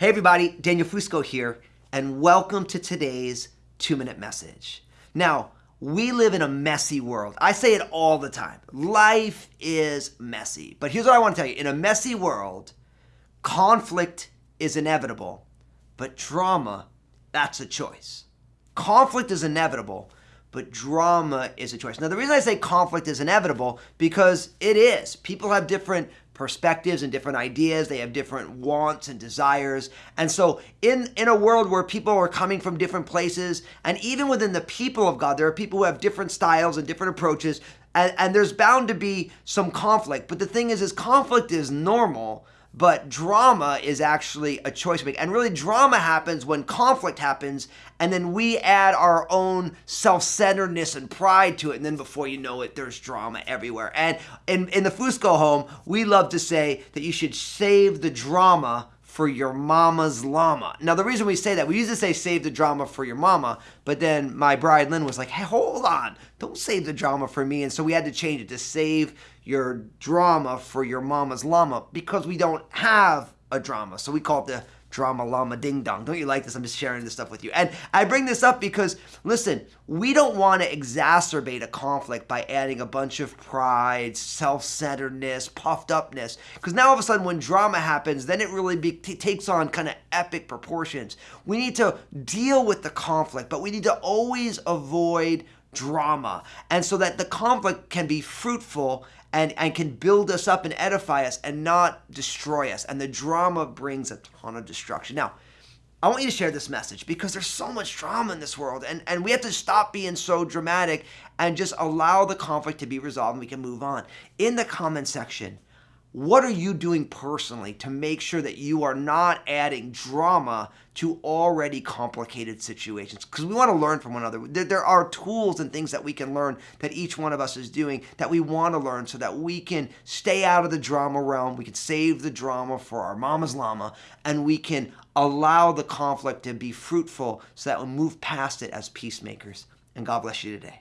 Hey everybody, Daniel Fusco here, and welcome to today's two minute message. Now, we live in a messy world. I say it all the time. Life is messy. But here's what I want to tell you in a messy world, conflict is inevitable, but drama, that's a choice. Conflict is inevitable, but drama is a choice. Now, the reason I say conflict is inevitable because it is. People have different perspectives and different ideas. They have different wants and desires. And so in, in a world where people are coming from different places, and even within the people of God, there are people who have different styles and different approaches, and, and there's bound to be some conflict. But the thing is, is conflict is normal but drama is actually a choice make. And really, drama happens when conflict happens, and then we add our own self centeredness and pride to it. And then before you know it, there's drama everywhere. And in, in the Fusco home, we love to say that you should save the drama for your mama's llama. Now, the reason we say that, we used to say save the drama for your mama, but then my bride Lynn was like, hey, hold on, don't save the drama for me. And so we had to change it to save your drama for your mama's llama because we don't have a drama. So we call it the drama llama ding dong. Don't you like this? I'm just sharing this stuff with you. And I bring this up because, listen, we don't want to exacerbate a conflict by adding a bunch of pride, self centeredness, puffed upness. Because now all of a sudden, when drama happens, then it really be, t- takes on kind of epic proportions. We need to deal with the conflict, but we need to always avoid drama. And so that the conflict can be fruitful and, and can build us up and edify us and not destroy us. And the drama brings a ton of destruction. Now, I want you to share this message because there's so much drama in this world, and, and we have to stop being so dramatic and just allow the conflict to be resolved and we can move on. In the comment section, what are you doing personally to make sure that you are not adding drama to already complicated situations? Because we want to learn from one another. There, there, are tools and things that we can learn that each one of us is doing that we want to learn so that we can stay out of the drama realm. We can save the drama for our mama's llama and we can allow the conflict to be fruitful so that we move past it as peacemakers. And God bless you today.